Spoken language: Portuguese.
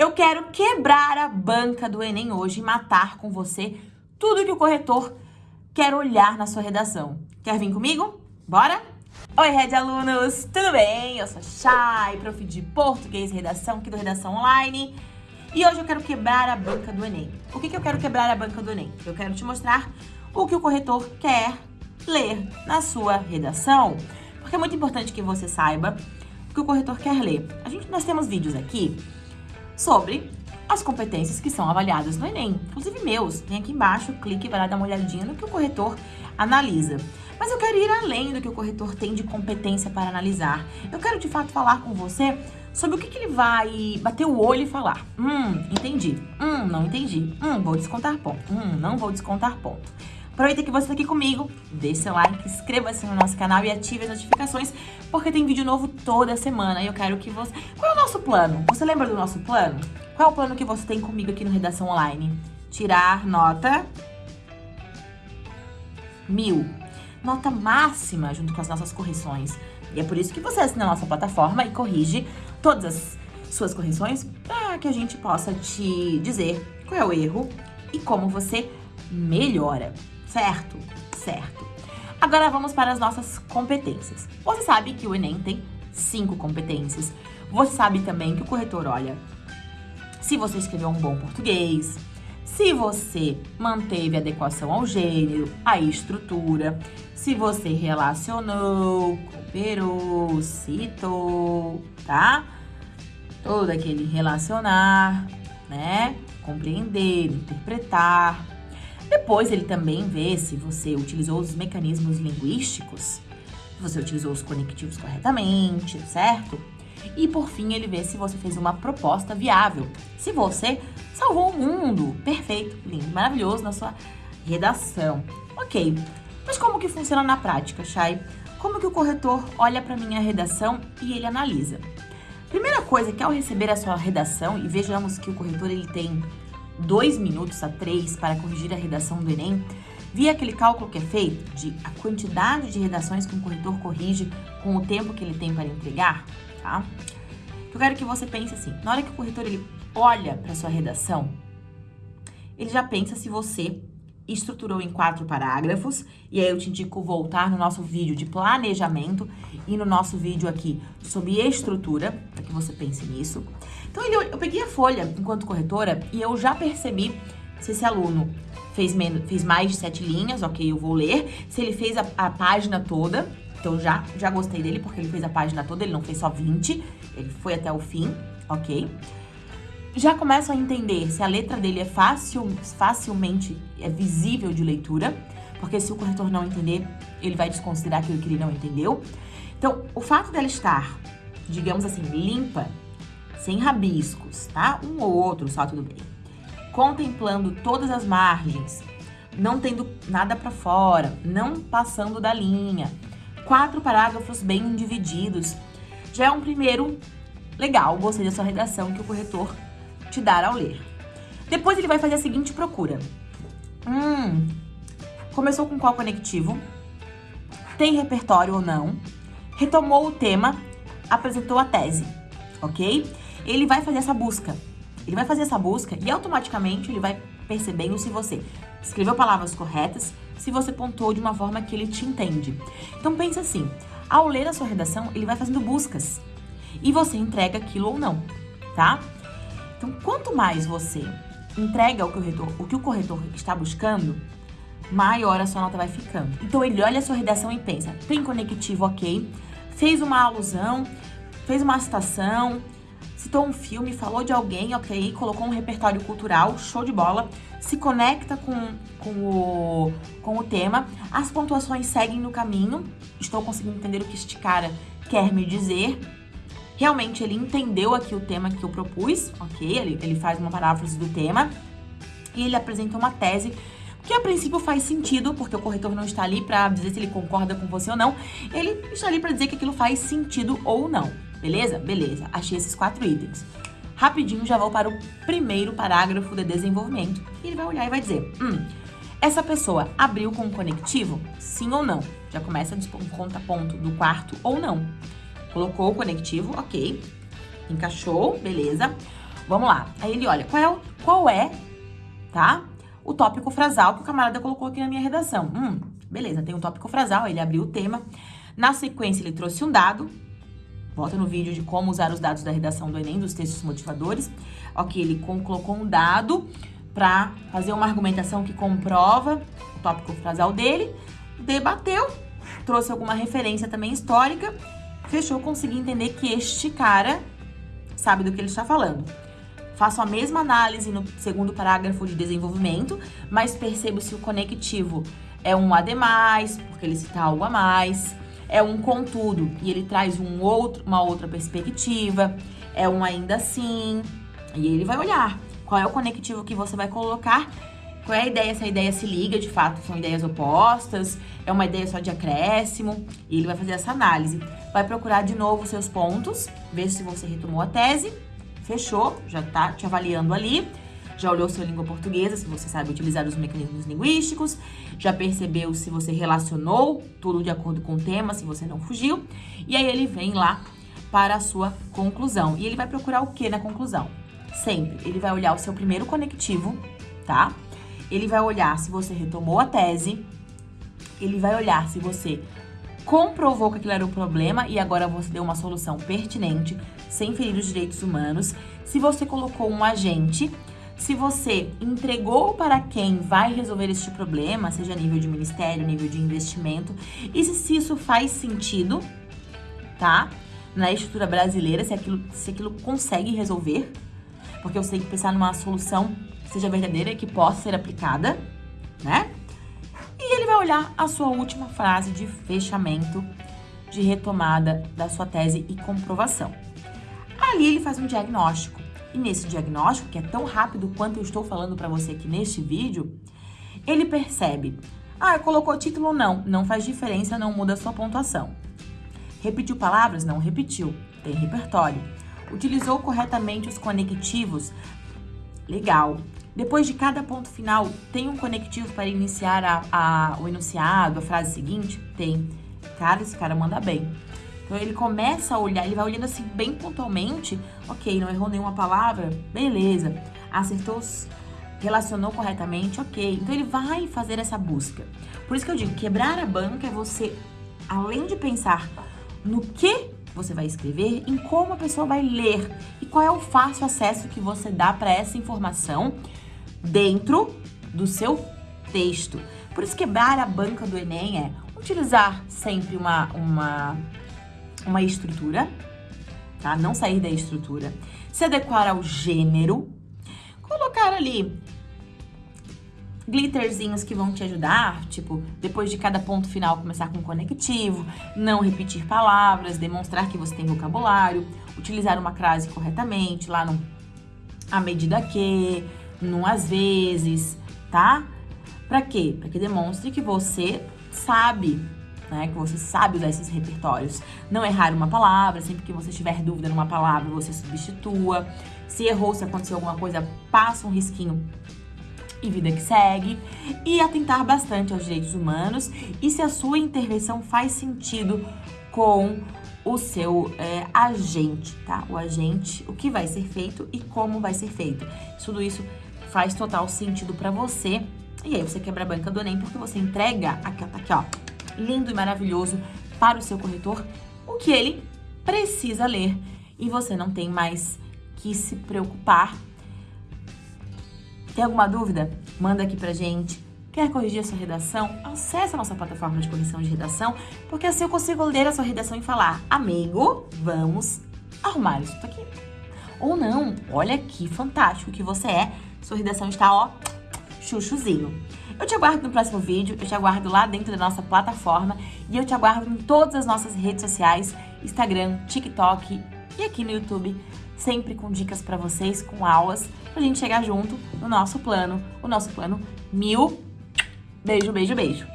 Eu quero quebrar a banca do Enem hoje e matar com você tudo que o corretor quer olhar na sua redação. Quer vir comigo? Bora? Oi, Red Alunos! Tudo bem? Eu sou Chay, prof de Português e Redação aqui do Redação Online. E hoje eu quero quebrar a banca do Enem. O que, que eu quero quebrar a banca do Enem? Eu quero te mostrar o que o corretor quer ler na sua redação. Porque é muito importante que você saiba o que o corretor quer ler. A gente, nós temos vídeos aqui sobre as competências que são avaliadas no Enem, inclusive meus. Vem aqui embaixo, clique e vai lá dar uma olhadinha no que o corretor analisa. Mas eu quero ir além do que o corretor tem de competência para analisar. Eu quero, de fato, falar com você sobre o que, que ele vai bater o olho e falar. Hum, entendi. Hum, não entendi. Hum, vou descontar ponto. Hum, não vou descontar ponto. Aproveita que você está aqui comigo, deixe seu like, inscreva-se no nosso canal e ative as notificações, porque tem vídeo novo toda semana e eu quero que você... Qual é o nosso plano? Você lembra do nosso plano? Qual é o plano que você tem comigo aqui no Redação Online? Tirar nota mil. Nota máxima junto com as nossas correções. E é por isso que você assina a nossa plataforma e corrige todas as suas correções para que a gente possa te dizer qual é o erro e como você melhora certo? Certo. Agora vamos para as nossas competências. Você sabe que o Enem tem cinco competências. Você sabe também que o corretor olha se você escreveu um bom português, se você manteve adequação ao gênero, à estrutura, se você relacionou, cooperou, citou, tá? Todo aquele relacionar, né? Compreender, interpretar, depois ele também vê se você utilizou os mecanismos linguísticos, se você utilizou os conectivos corretamente, certo? E por fim ele vê se você fez uma proposta viável, se você salvou o mundo, perfeito, lindo, maravilhoso na sua redação. Ok, mas como que funciona na prática, Chay? Como que o corretor olha para minha redação e ele analisa? Primeira coisa é que ao receber a sua redação, e vejamos que o corretor ele tem dois minutos a três para corrigir a redação do Enem, via aquele cálculo que é feito de a quantidade de redações que um corretor corrige com o tempo que ele tem para entregar, tá? Eu quero que você pense assim, na hora que o corretor ele olha para sua redação, ele já pensa se você estruturou em quatro parágrafos, e aí eu te indico voltar no nosso vídeo de planejamento e no nosso vídeo aqui sobre estrutura, que você pense nisso. Então, eu peguei a folha enquanto corretora e eu já percebi se esse aluno fez, menos, fez mais de sete linhas, ok, eu vou ler. Se ele fez a, a página toda, então já, já gostei dele porque ele fez a página toda, ele não fez só 20, ele foi até o fim, ok? Já começo a entender se a letra dele é fácil, facilmente é visível de leitura, porque se o corretor não entender, ele vai desconsiderar aquilo que ele não entendeu. Então, o fato dela estar, digamos assim, limpa, sem rabiscos, tá? Um ou outro, só tudo bem. Contemplando todas as margens, não tendo nada para fora, não passando da linha. Quatro parágrafos bem divididos. Já é um primeiro legal, gostei da sua redação que o corretor te dar ao ler. Depois ele vai fazer a seguinte procura. Hum, começou com qual conectivo? Tem repertório ou não? Retomou o tema, apresentou a tese, ok? ele vai fazer essa busca. Ele vai fazer essa busca e automaticamente ele vai percebendo se você escreveu palavras corretas, se você pontuou de uma forma que ele te entende. Então pensa assim, ao ler a sua redação, ele vai fazendo buscas e você entrega aquilo ou não, tá? Então quanto mais você entrega o corretor, o que o corretor está buscando, maior a sua nota vai ficando. Então ele olha a sua redação e pensa, tem conectivo ok, fez uma alusão, fez uma citação, citou um filme, falou de alguém, ok, colocou um repertório cultural, show de bola, se conecta com, com, o, com o tema, as pontuações seguem no caminho, estou conseguindo entender o que este cara quer me dizer, realmente ele entendeu aqui o tema que eu propus, ok, ele, ele faz uma paráfrase do tema, e ele apresenta uma tese que a princípio faz sentido, porque o corretor não está ali para dizer se ele concorda com você ou não, ele está ali para dizer que aquilo faz sentido ou não. Beleza? Beleza. Achei esses quatro itens. Rapidinho já vou para o primeiro parágrafo de desenvolvimento. E ele vai olhar e vai dizer, hum, essa pessoa abriu com o conectivo? Sim ou não? Já começa um conta-ponto do quarto ou não. Colocou o conectivo, ok. Encaixou, beleza. Vamos lá. Aí ele olha, qual é, qual é, tá? O tópico frasal que o camarada colocou aqui na minha redação. Hum, beleza, tem um tópico frasal, ele abriu o tema. Na sequência, ele trouxe um dado. Volta no vídeo de como usar os dados da redação do Enem, dos textos motivadores. Ok, ele colocou um dado para fazer uma argumentação que comprova o tópico frasal dele. Debateu, trouxe alguma referência também histórica. Fechou, consegui entender que este cara sabe do que ele está falando. Faço a mesma análise no segundo parágrafo de desenvolvimento, mas percebo se o conectivo é um a demais, porque ele cita algo a mais, é um contudo e ele traz um outro, uma outra perspectiva, é um ainda assim, e ele vai olhar qual é o conectivo que você vai colocar, qual é a ideia, se a ideia se liga, de fato, são ideias opostas, é uma ideia só de acréscimo, e ele vai fazer essa análise. Vai procurar de novo seus pontos, ver se você retomou a tese, fechou, já tá te avaliando ali, já olhou sua língua portuguesa, se você sabe utilizar os mecanismos linguísticos, já percebeu se você relacionou tudo de acordo com o tema, se você não fugiu, e aí ele vem lá para a sua conclusão. E ele vai procurar o que na conclusão? Sempre, ele vai olhar o seu primeiro conectivo, tá? Ele vai olhar se você retomou a tese, ele vai olhar se você comprovou que aquilo era um problema e agora você deu uma solução pertinente, sem ferir os direitos humanos, se você colocou um agente, se você entregou para quem vai resolver este problema, seja nível de ministério, nível de investimento, e se, se isso faz sentido, tá? Na estrutura brasileira, se aquilo, se aquilo consegue resolver, porque eu sei que pensar numa solução que seja verdadeira e que possa ser aplicada, né? E ele vai olhar a sua última frase de fechamento, de retomada da sua tese e comprovação. Ali ele faz um diagnóstico. E nesse diagnóstico, que é tão rápido quanto eu estou falando para você aqui neste vídeo, ele percebe, ah, colocou título ou não, não faz diferença, não muda a sua pontuação. Repetiu palavras? Não repetiu, tem repertório. Utilizou corretamente os conectivos? Legal. Depois de cada ponto final, tem um conectivo para iniciar a, a, o enunciado, a frase seguinte? Tem. Cara, esse cara manda bem. Então ele começa a olhar, ele vai olhando assim bem pontualmente. Ok, não errou nenhuma palavra? Beleza. Acertou, relacionou corretamente? Ok. Então ele vai fazer essa busca. Por isso que eu digo, quebrar a banca é você, além de pensar no que você vai escrever, em como a pessoa vai ler e qual é o fácil acesso que você dá para essa informação dentro do seu texto. Por isso, quebrar a banca do Enem é utilizar sempre uma, uma, uma estrutura, tá? Não sair da estrutura. Se adequar ao gênero. Colocar ali glitterzinhos que vão te ajudar, tipo, depois de cada ponto final começar com conectivo, não repetir palavras, demonstrar que você tem vocabulário, utilizar uma crase corretamente, lá no a medida que, no às vezes, tá? Para quê? Para que demonstre que você sabe, né? Que você sabe usar esses repertórios. Não errar uma palavra, sempre que você tiver dúvida numa palavra, você substitua. Se errou, se aconteceu alguma coisa, passa um risquinho e vida que segue, e atentar bastante aos direitos humanos e se a sua intervenção faz sentido com o seu é, agente, tá? O agente, o que vai ser feito e como vai ser feito. Tudo isso faz total sentido para você. E aí você quebra a banca do Enem porque você entrega aqui, ó, tá aqui, ó, lindo e maravilhoso para o seu corretor, o que ele precisa ler e você não tem mais que se preocupar tem alguma dúvida? Manda aqui pra gente. Quer corrigir a sua redação? Acesse a nossa plataforma de correção de redação, porque assim eu consigo ler a sua redação e falar, amigo, vamos arrumar isso aqui. Ou não, olha que fantástico que você é, sua redação está, ó, chuchuzinho. Eu te aguardo no próximo vídeo, eu te aguardo lá dentro da nossa plataforma e eu te aguardo em todas as nossas redes sociais, Instagram, TikTok e aqui no YouTube sempre com dicas para vocês, com aulas, pra gente chegar junto no nosso plano, o nosso plano mil. Beijo, beijo, beijo.